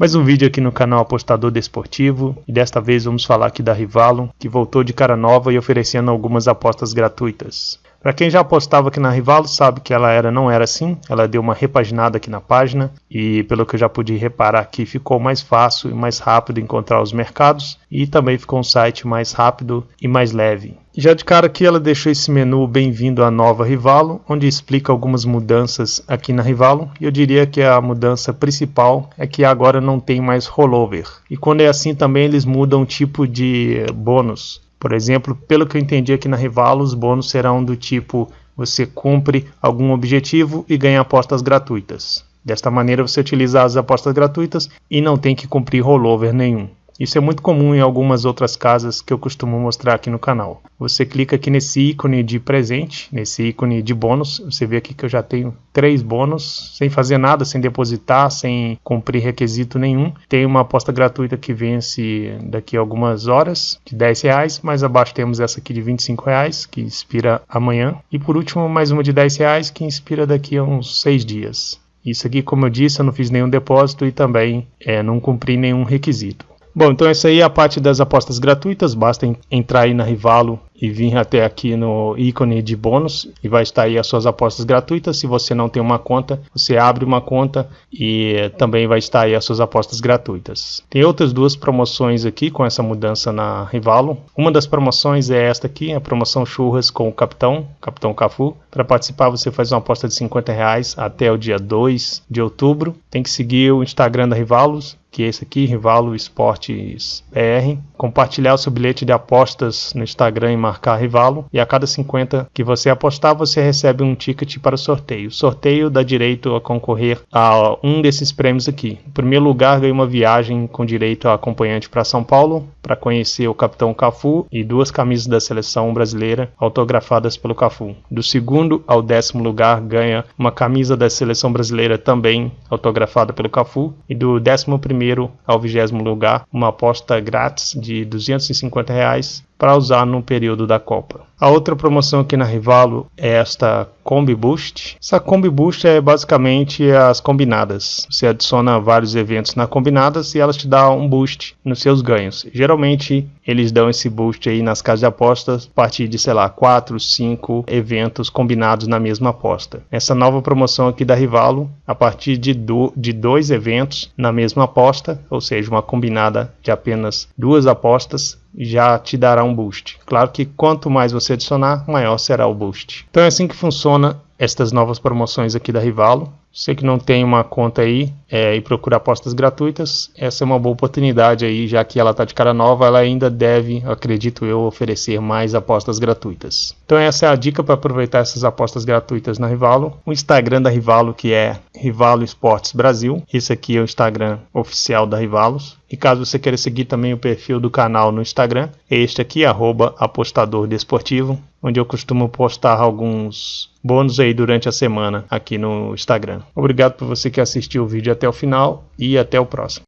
Mais um vídeo aqui no canal Apostador Desportivo e desta vez vamos falar aqui da Rivalo, que voltou de cara nova e oferecendo algumas apostas gratuitas. Para quem já apostava aqui na Rivalo, sabe que ela era não era assim, ela deu uma repaginada aqui na página e pelo que eu já pude reparar aqui, ficou mais fácil e mais rápido encontrar os mercados e também ficou um site mais rápido e mais leve. Já de cara aqui ela deixou esse menu bem-vindo à nova Rivalo, onde explica algumas mudanças aqui na Rivalo, e eu diria que a mudança principal é que agora não tem mais rollover. E quando é assim também eles mudam o tipo de bônus. Por exemplo, pelo que eu entendi aqui na Rivalo, os bônus serão do tipo você cumpre algum objetivo e ganha apostas gratuitas. Desta maneira você utiliza as apostas gratuitas e não tem que cumprir rollover nenhum. Isso é muito comum em algumas outras casas que eu costumo mostrar aqui no canal. Você clica aqui nesse ícone de presente, nesse ícone de bônus. Você vê aqui que eu já tenho três bônus, sem fazer nada, sem depositar, sem cumprir requisito nenhum. Tem uma aposta gratuita que vence daqui a algumas horas, de 10 reais. Mais abaixo temos essa aqui de 25 reais, que expira amanhã. E por último, mais uma de 10 reais, que expira daqui a uns 6 dias. Isso aqui, como eu disse, eu não fiz nenhum depósito e também é, não cumpri nenhum requisito. Bom, então essa aí é a parte das apostas gratuitas, basta entrar aí na Rivalo e vir até aqui no ícone de bônus e vai estar aí as suas apostas gratuitas. Se você não tem uma conta, você abre uma conta e também vai estar aí as suas apostas gratuitas. Tem outras duas promoções aqui com essa mudança na Rivalo. Uma das promoções é esta aqui, a promoção churras com o Capitão, Capitão Cafu. Para participar você faz uma aposta de 50 reais até o dia 2 de outubro. Tem que seguir o Instagram da Rivalos, que é esse aqui, Rivalo Esportes BR. Compartilhar o seu bilhete de apostas no Instagram e marcar Rivalo. E a cada 50 que você apostar, você recebe um ticket para o sorteio. O sorteio dá direito a concorrer a um desses prêmios aqui. Em primeiro lugar, ganha uma viagem com direito a acompanhante para São Paulo, para conhecer o capitão Cafu e duas camisas da seleção brasileira autografadas pelo Cafu. Do segundo ao décimo lugar, ganha uma camisa da seleção brasileira também autografada pelo Cafu. E do décimo primeiro primeiro ao vigésimo lugar, uma aposta grátis de 250 reais para usar no período da Copa. A outra promoção aqui na Rivalo é esta Combi Boost. Essa Combi Boost é basicamente as combinadas. Você adiciona vários eventos na combinadas e elas te dão um boost nos seus ganhos. Geralmente eles dão esse boost aí nas casas de apostas a partir de, sei lá, 4, 5 eventos combinados na mesma aposta. Essa nova promoção aqui da Rivalo, a partir de, do, de dois eventos na mesma aposta, ou seja, uma combinada de apenas duas apostas, já te dará um boost. Claro que quanto mais você adicionar, maior será o boost. Então é assim que funciona estas novas promoções aqui da Rivalo. Você que não tem uma conta aí é, e procura apostas gratuitas, essa é uma boa oportunidade aí, já que ela está de cara nova, ela ainda deve, acredito eu, oferecer mais apostas gratuitas. Então essa é a dica para aproveitar essas apostas gratuitas na Rivalo. O Instagram da Rivalo que é Rivalo Esportes Brasil. Esse aqui é o Instagram oficial da Rivalos. E caso você queira seguir também o perfil do canal no Instagram, é este aqui, arroba apostador desportivo, onde eu costumo postar alguns bônus aí durante a semana aqui no Instagram. Obrigado por você que assistiu o vídeo até o final e até o próximo.